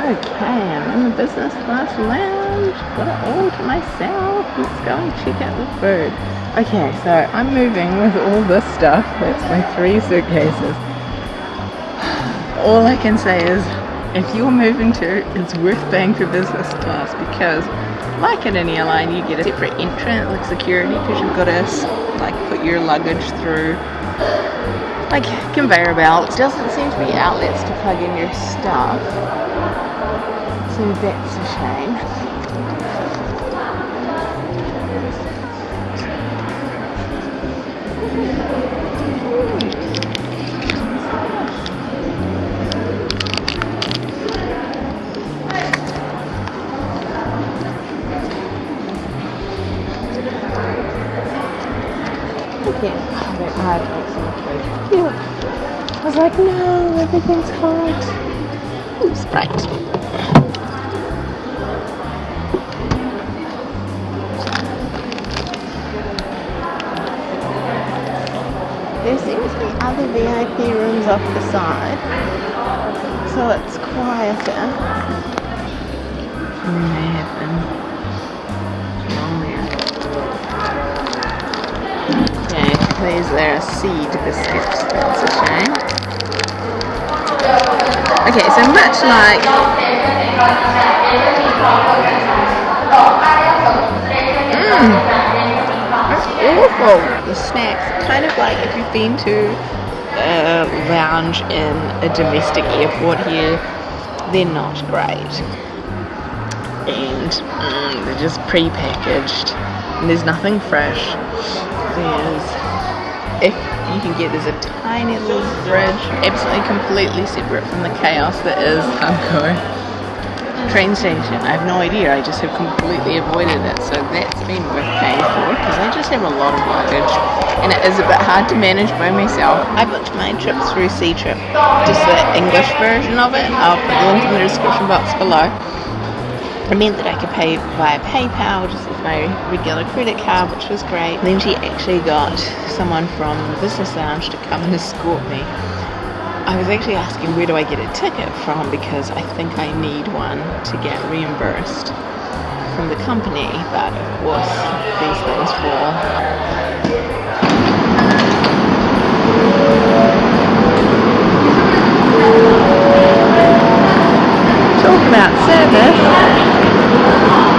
Okay, I'm in the business class lounge. Got it all to myself. Let's go and check out the food. Okay, so I'm moving with all this stuff. That's my three suitcases. All I can say is, if you're moving to, it's worth paying for business class because, like at any airline, you get a separate entrance, like security, because you've got to like put your luggage through like conveyor belts. Doesn't seem to be outlets to plug in your stuff. So that's a shame. That hard makes so much food. Cute. I was like, no, everything's hot. Ooh, Sprite. There seems to be other VIP rooms off the side, so it's quieter. May have been Okay, there are seed biscuits. That's a shame. Okay, so much like Mmm, that's awful. The snacks, kind of like if you've been to a lounge in a domestic airport here, they're not great. And mm, they're just pre-packaged. And there's nothing fresh. There's if you can get there's a tiny little bridge absolutely completely separate from the chaos that is Hankou train station. I have no idea. I just have completely avoided it. So that's been worth paying for because I just have a lot of luggage and it is a bit hard to manage by myself. I booked my trip through Ctrip, just the English version of it. I'll put the link in the description box below. It meant that I could pay via PayPal just with my regular credit card, which was great. Then she actually got someone from the business lounge to come and escort me. I was actually asking where do I get a ticket from because I think I need one to get reimbursed from the company, but of course these things fall. Talk about service Thank you.